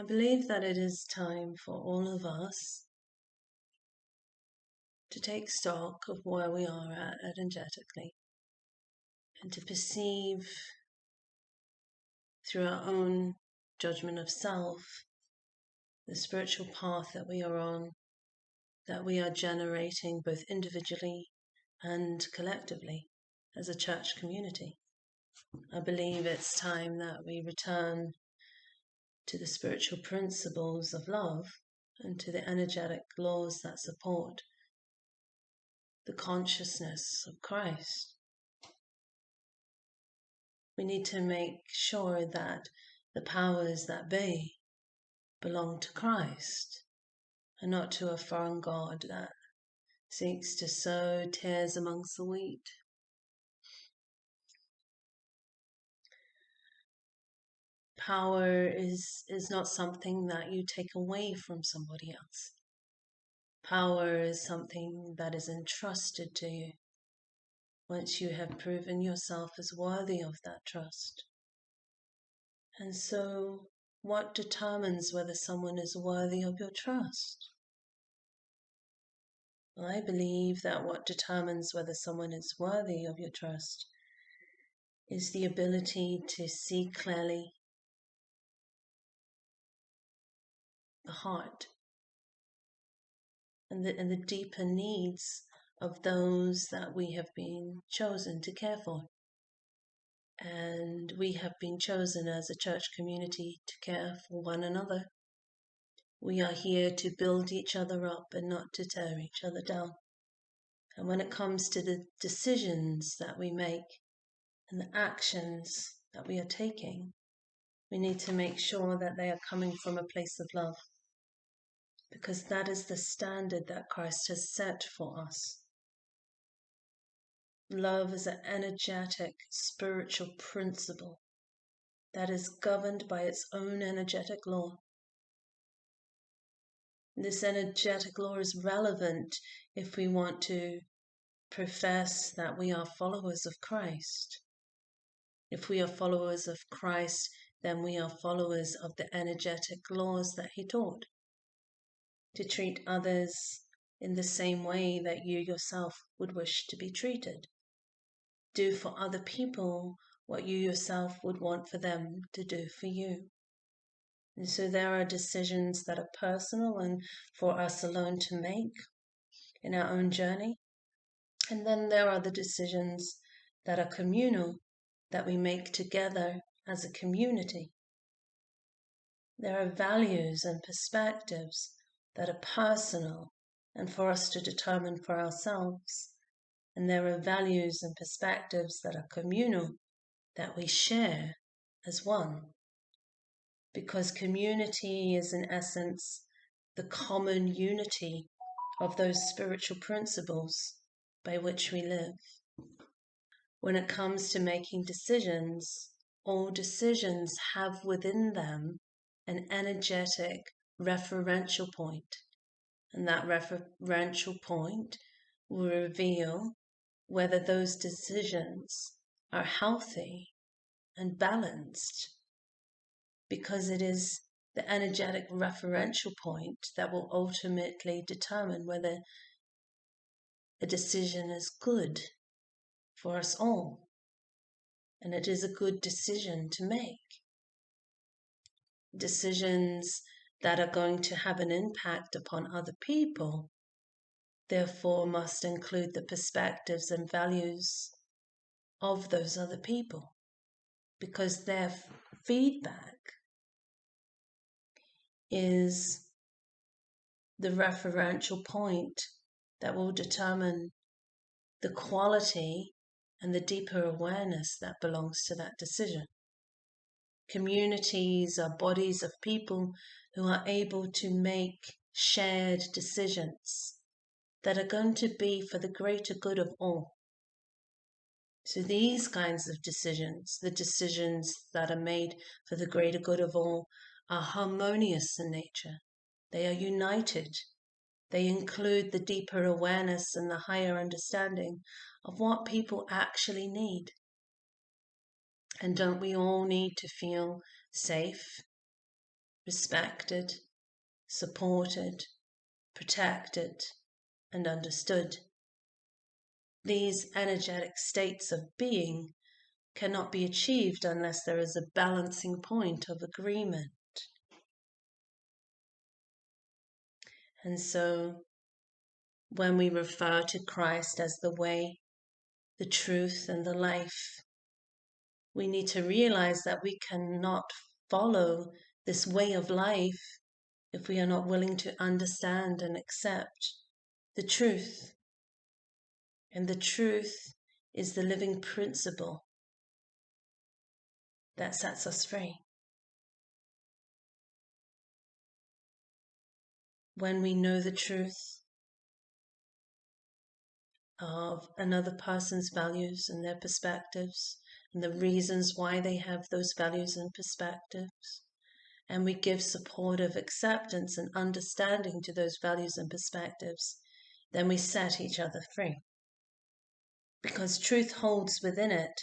I believe that it is time for all of us to take stock of where we are at energetically and to perceive through our own judgment of self the spiritual path that we are on, that we are generating both individually and collectively as a church community. I believe it's time that we return to the spiritual principles of love and to the energetic laws that support the consciousness of Christ. We need to make sure that the powers that be belong to Christ and not to a foreign God that seeks to sow tares amongst the wheat. Power is, is not something that you take away from somebody else. Power is something that is entrusted to you once you have proven yourself as worthy of that trust. And so, what determines whether someone is worthy of your trust? I believe that what determines whether someone is worthy of your trust is the ability to see clearly the heart and the, and the deeper needs of those that we have been chosen to care for. And we have been chosen as a church community to care for one another. We are here to build each other up and not to tear each other down. And when it comes to the decisions that we make and the actions that we are taking, we need to make sure that they are coming from a place of love because that is the standard that Christ has set for us. Love is an energetic spiritual principle that is governed by its own energetic law. This energetic law is relevant if we want to profess that we are followers of Christ. If we are followers of Christ, then we are followers of the energetic laws that he taught to treat others in the same way that you yourself would wish to be treated. Do for other people what you yourself would want for them to do for you. And so there are decisions that are personal and for us alone to make in our own journey. And then there are the decisions that are communal that we make together as a community. There are values and perspectives that are personal and for us to determine for ourselves. And there are values and perspectives that are communal that we share as one. Because community is, in essence, the common unity of those spiritual principles by which we live. When it comes to making decisions, all decisions have within them an energetic referential point, and that referential point will reveal whether those decisions are healthy and balanced because it is the energetic referential point that will ultimately determine whether a decision is good for us all and it is a good decision to make. Decisions that are going to have an impact upon other people, therefore must include the perspectives and values of those other people because their feedback is the referential point that will determine the quality and the deeper awareness that belongs to that decision. Communities are bodies of people who are able to make shared decisions that are going to be for the greater good of all. So, these kinds of decisions, the decisions that are made for the greater good of all, are harmonious in nature. They are united. They include the deeper awareness and the higher understanding of what people actually need. And don't we all need to feel safe respected, supported, protected, and understood. These energetic states of being cannot be achieved unless there is a balancing point of agreement. And so, when we refer to Christ as the way, the truth, and the life, we need to realize that we cannot follow this way of life if we are not willing to understand and accept the truth. And the truth is the living principle that sets us free. When we know the truth of another person's values and their perspectives, and the reasons why they have those values and perspectives, and we give supportive acceptance and understanding to those values and perspectives, then we set each other free. Because truth holds within it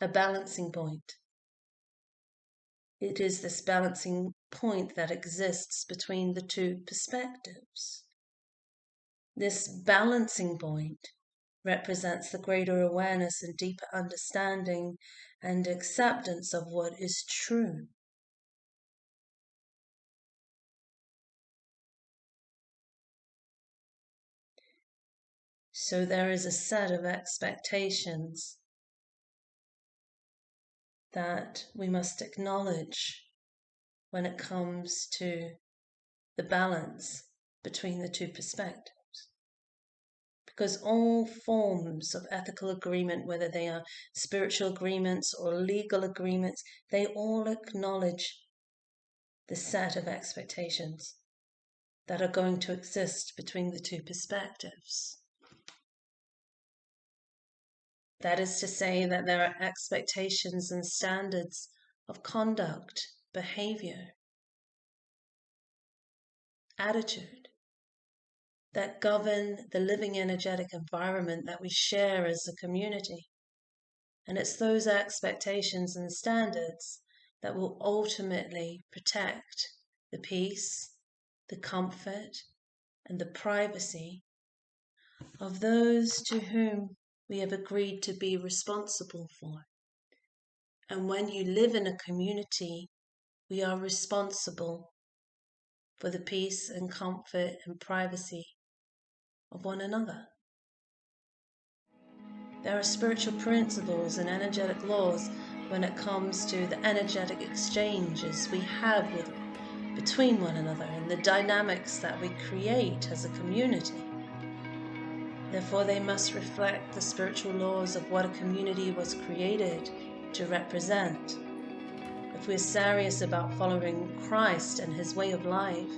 a balancing point. It is this balancing point that exists between the two perspectives. This balancing point represents the greater awareness and deeper understanding and acceptance of what is true. So there is a set of expectations that we must acknowledge when it comes to the balance between the two perspectives. Because all forms of ethical agreement, whether they are spiritual agreements or legal agreements, they all acknowledge the set of expectations that are going to exist between the two perspectives. That is to say, that there are expectations and standards of conduct, behavior, attitude that govern the living energetic environment that we share as a community. And it's those expectations and standards that will ultimately protect the peace, the comfort, and the privacy of those to whom we have agreed to be responsible for. And when you live in a community, we are responsible for the peace and comfort and privacy of one another. There are spiritual principles and energetic laws when it comes to the energetic exchanges we have with, between one another and the dynamics that we create as a community. Therefore, they must reflect the spiritual laws of what a community was created to represent. If we're serious about following Christ and his way of life,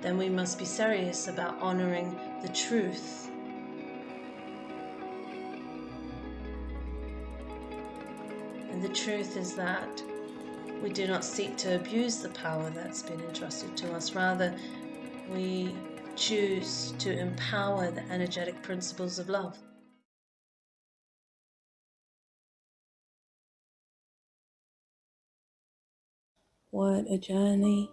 then we must be serious about honoring the truth. And the truth is that we do not seek to abuse the power that's been entrusted to us. Rather, we choose to empower the energetic principles of love. What a journey,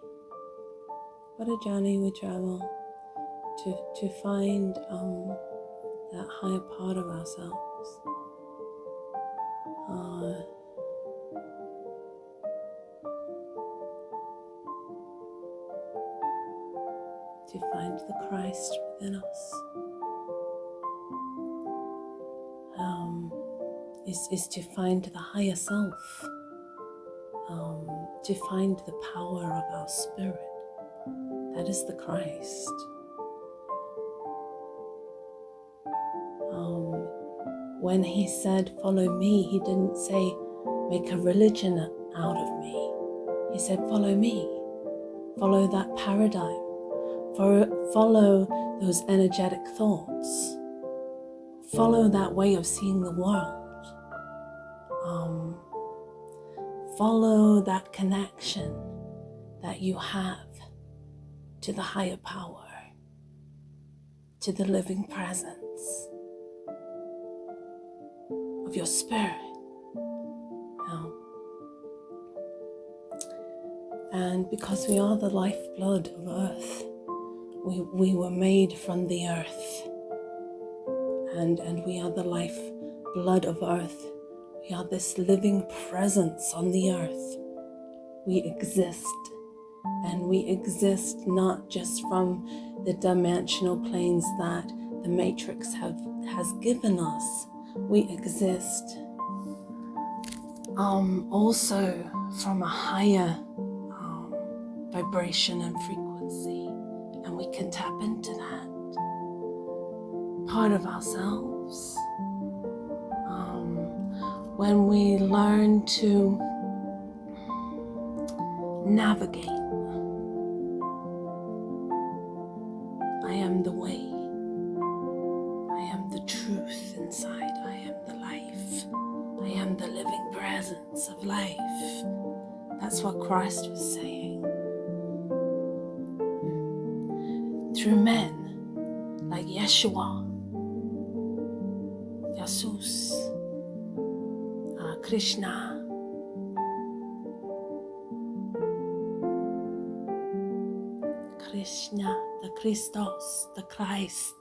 what a journey we travel to, to find um, that higher part of ourselves. Uh, to find the Christ within us. Um, is, is to find the higher self, um, to find the power of our spirit. That is the Christ. Um, when he said, Follow me, he didn't say, Make a religion out of me. He said, Follow me. Follow that paradigm follow those energetic thoughts. Follow that way of seeing the world. Um, follow that connection that you have to the higher power, to the living presence of your spirit. Now, And because we are the lifeblood of earth, we, we were made from the earth. And, and we are the lifeblood of earth. We are this living presence on the earth. We exist. And we exist not just from the dimensional planes that the matrix have, has given us. We exist um, also from a higher um, vibration and frequency, and we can tap into that part of ourselves. Um, when we learn to navigate, I am the way, I am the truth inside, I am the life, I am the living presence of life. That's what Christ was saying. Through men like Yeshua, Jesus, uh, Krishna, Krishna, the Christos, the Christ.